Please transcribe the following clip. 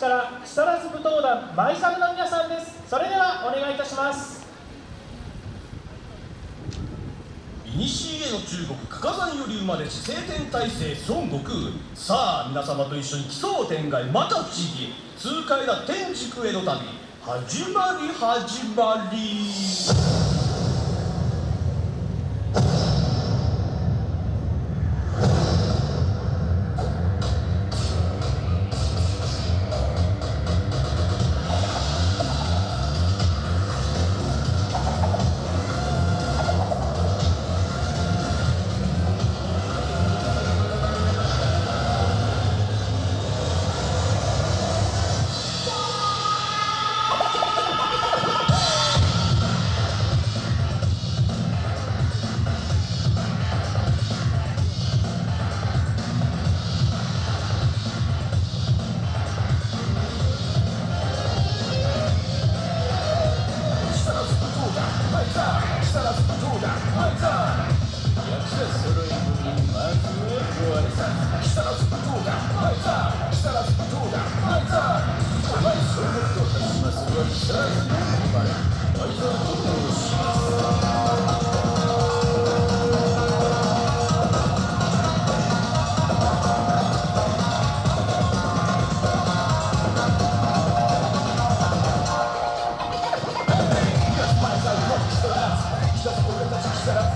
市から木更津武闘団マイサルの皆さんです。それではお願いいたします。古の中国加賀山より生まれし晴天大聖孫悟空。さあ皆様と一緒に奇想天外また不思議。痛快な天竺への旅始まり始まり。